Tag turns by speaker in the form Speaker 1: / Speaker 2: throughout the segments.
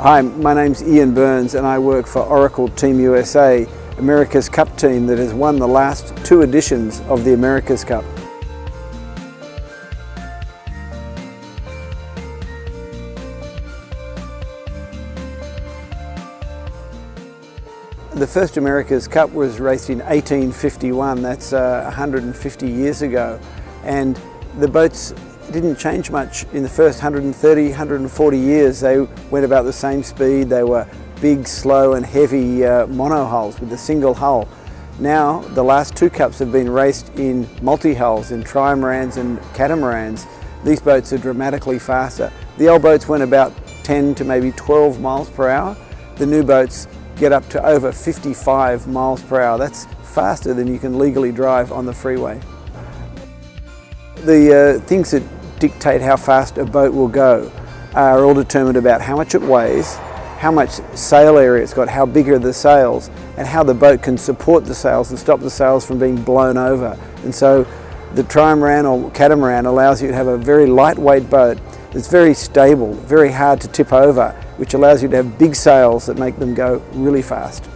Speaker 1: Hi, my name's Ian Burns and I work for Oracle Team USA, America's Cup team that has won the last two editions of the America's Cup. The first America's Cup was raced in 1851, that's uh, 150 years ago, and the boats didn't change much in the first 130, 140 years. They went about the same speed. They were big, slow and heavy uh, monohulls with a single hull. Now, the last two cups have been raced in multi-hulls, in trimarans and catamarans. These boats are dramatically faster. The old boats went about 10 to maybe 12 miles per hour. The new boats get up to over 55 miles per hour. That's faster than you can legally drive on the freeway. The uh, things that dictate how fast a boat will go are all determined about how much it weighs, how much sail area it's got, how big are the sails, and how the boat can support the sails and stop the sails from being blown over. And so the trimaran or catamaran allows you to have a very lightweight boat that's very stable, very hard to tip over, which allows you to have big sails that make them go really fast.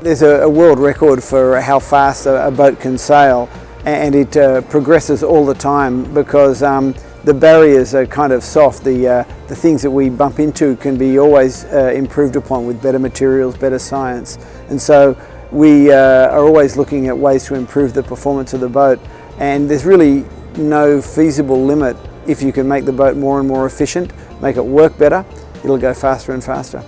Speaker 1: There's a, world record for how fast a boat can sail and it uh, progresses all the time because um, the barriers are kind of soft. The, uh, the things that we bump into can be always uh, improved upon with better materials, better science. And so we uh, are always looking at ways to improve the performance of the boat. And there's really no feasible limit if you can make the boat more and more efficient, make it work better, it'll go faster and faster.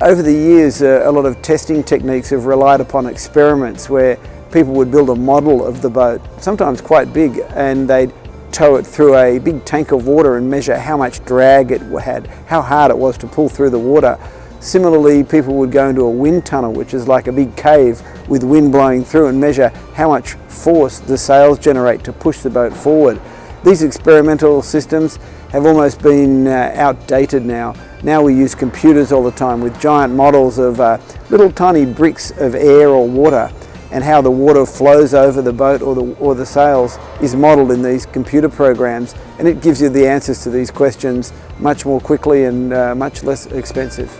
Speaker 1: Over the years, uh, a lot of testing techniques have relied upon experiments where people would build a model of the boat, sometimes quite big, and they'd tow it through a big tank of water and measure how much drag it had, how hard it was to pull through the water. Similarly, people would go into a wind tunnel, which is like a big cave with wind blowing through and measure how much force the sails generate to push the boat forward. These experimental systems have almost been uh, outdated now. Now we use computers all the time with giant models of uh, little tiny bricks of air or water and how the water flows over the boat or the, or the sails is modelled in these computer programs and it gives you the answers to these questions much more quickly and uh, much less expensive.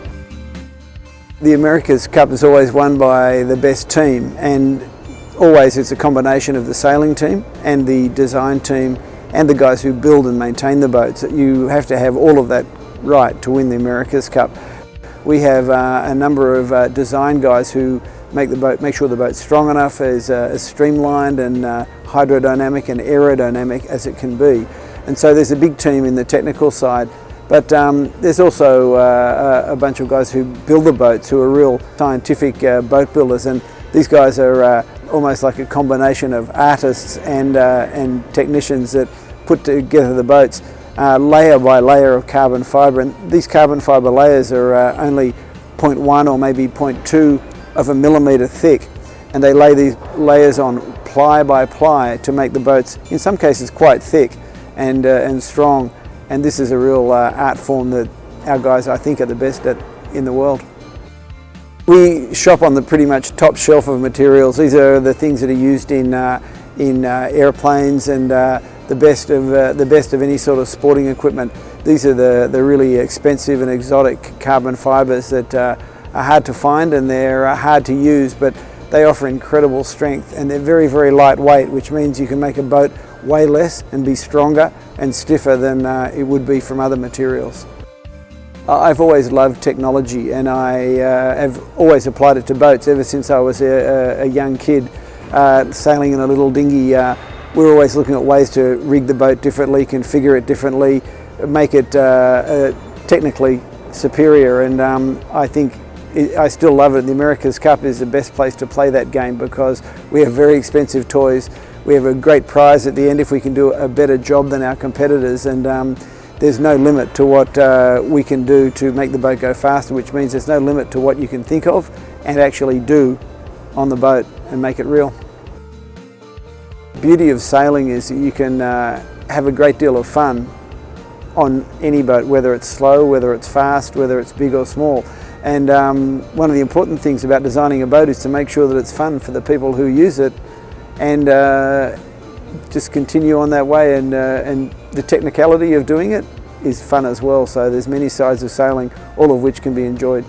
Speaker 1: The America's Cup is always won by the best team and always it's a combination of the sailing team and the design team and the guys who build and maintain the boats. You have to have all of that right to win the America's Cup. We have uh, a number of uh, design guys who make the boat, make sure the boat's strong enough, as, uh, streamlined and uh, hydrodynamic and aerodynamic as it can be. And so there's a big team in the technical side, but um, there's also uh, a bunch of guys who build the boats who are real scientific uh, boat builders, and these guys are uh, almost like a combination of artists and, uh, and technicians that put together the boats. layer by layer of carbon fibre and these carbon fibre layers are only 0.1 or maybe 0.2 of a millimetre thick and they lay these layers on ply by ply to make the boats in some cases quite thick and, uh, and strong and this is a real uh, art form that our guys I think are the best at in the world. We shop on the pretty much top shelf of materials. These are the things that are used in, uh, in uh, airplanes and uh, the best of uh, the best of any sort of sporting equipment. These are the, the really expensive and exotic carbon fibres that are hard to find and they're uh, hard to use, but they offer incredible strength and they're very, very lightweight, which means you can make a boat weigh less and be stronger and stiffer than uh, it would be from other materials. I've always loved technology and I uh, have always applied it to boats ever since I was a, a young kid uh, sailing in a little dinghy. Uh, we're always looking at ways to rig the boat differently, configure it differently, make it uh, technically superior and um, I think I still love it. The America's Cup is the best place to play that game because we have very expensive toys. We have a great prize at the end if we can do a better job than our competitors and um, there's no limit to what uh, we can do to make the boat go faster, which means there's no limit to what you can think of and actually do on the boat and make it real. Beauty of sailing is that you can uh, have a great deal of fun on any boat, whether it's slow, whether it's fast, whether it's big or small. And um, one of the important things about designing a boat is to make sure that it's fun for the people who use it and uh, just continue on that way and, uh, and the technicality of doing it is fun as well. So there's many sides of sailing, all of which can be enjoyed.